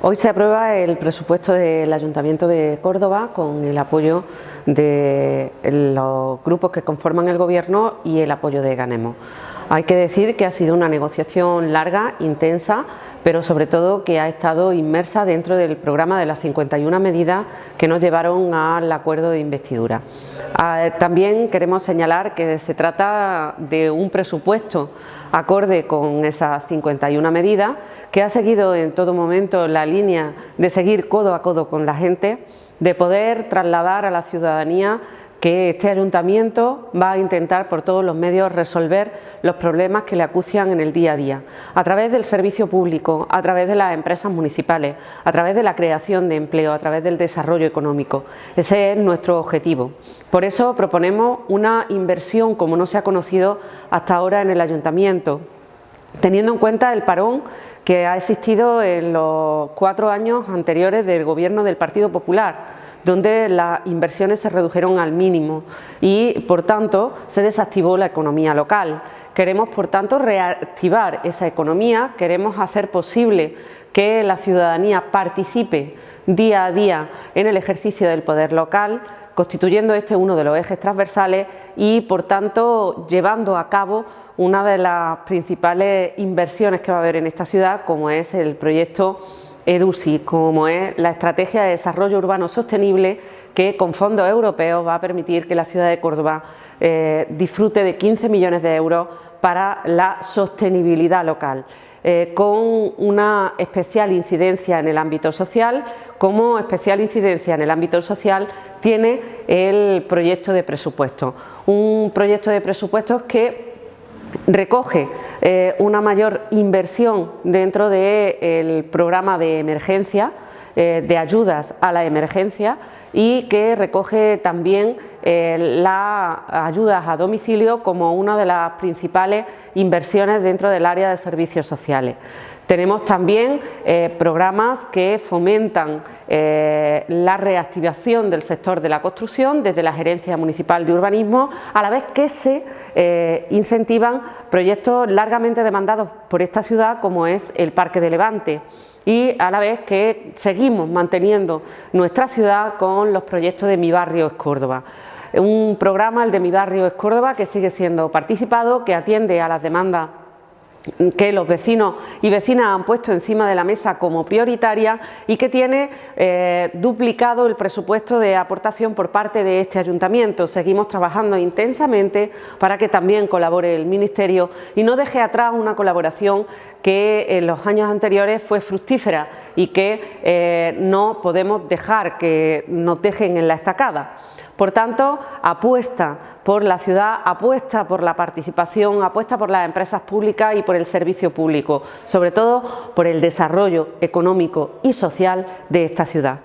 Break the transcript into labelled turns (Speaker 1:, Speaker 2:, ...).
Speaker 1: Hoy se aprueba el presupuesto del Ayuntamiento de Córdoba con el apoyo de los grupos que conforman el Gobierno y el apoyo de Ganemo. Hay que decir que ha sido una negociación larga, intensa, pero sobre todo que ha estado inmersa dentro del programa de las 51 medidas que nos llevaron al acuerdo de investidura. Ah, también queremos señalar que se trata de un presupuesto acorde con esas 51 medidas, que ha seguido en todo momento la línea de seguir codo a codo con la gente, de poder trasladar a la ciudadanía que este ayuntamiento va a intentar por todos los medios resolver los problemas que le acucian en el día a día, a través del servicio público, a través de las empresas municipales, a través de la creación de empleo, a través del desarrollo económico. Ese es nuestro objetivo. Por eso proponemos una inversión como no se ha conocido hasta ahora en el ayuntamiento, teniendo en cuenta el parón que ha existido en los cuatro años anteriores del gobierno del Partido Popular, donde las inversiones se redujeron al mínimo y, por tanto, se desactivó la economía local. Queremos, por tanto, reactivar esa economía, queremos hacer posible que la ciudadanía participe día a día en el ejercicio del poder local, constituyendo este uno de los ejes transversales y, por tanto, llevando a cabo una de las principales inversiones que va a haber en esta ciudad, como es el proyecto EDUSI, como es la Estrategia de Desarrollo Urbano Sostenible que con fondos europeos va a permitir que la ciudad de Córdoba eh, disfrute de 15 millones de euros para la sostenibilidad local. Eh, con una especial incidencia en el ámbito social, como especial incidencia en el ámbito social tiene el proyecto de presupuesto. Un proyecto de presupuestos que recoge eh, una mayor inversión dentro del programa de emergencia, eh, de ayudas a la emergencia y que recoge también eh, las ayudas a domicilio como una de las principales inversiones dentro del área de servicios sociales. Tenemos también eh, programas que fomentan eh, la reactivación del sector de la construcción desde la Gerencia Municipal de Urbanismo, a la vez que se incentivan proyectos largamente demandados por esta ciudad como es el Parque de Levante y a la vez que seguimos manteniendo nuestra ciudad los proyectos de Mi Barrio es Córdoba. Un programa, el de Mi Barrio es Córdoba, que sigue siendo participado, que atiende a las demandas que los vecinos y vecinas han puesto encima de la mesa como prioritaria y que tiene eh, duplicado el presupuesto de aportación por parte de este ayuntamiento. Seguimos trabajando intensamente para que también colabore el Ministerio y no deje atrás una colaboración que en los años anteriores fue fructífera y que eh, no podemos dejar que nos dejen en la estacada. Por tanto, apuesta por la ciudad, apuesta por la participación, apuesta por las empresas públicas y por el servicio público, sobre todo por el desarrollo económico y social de esta ciudad.